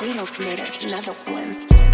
we don't need another one.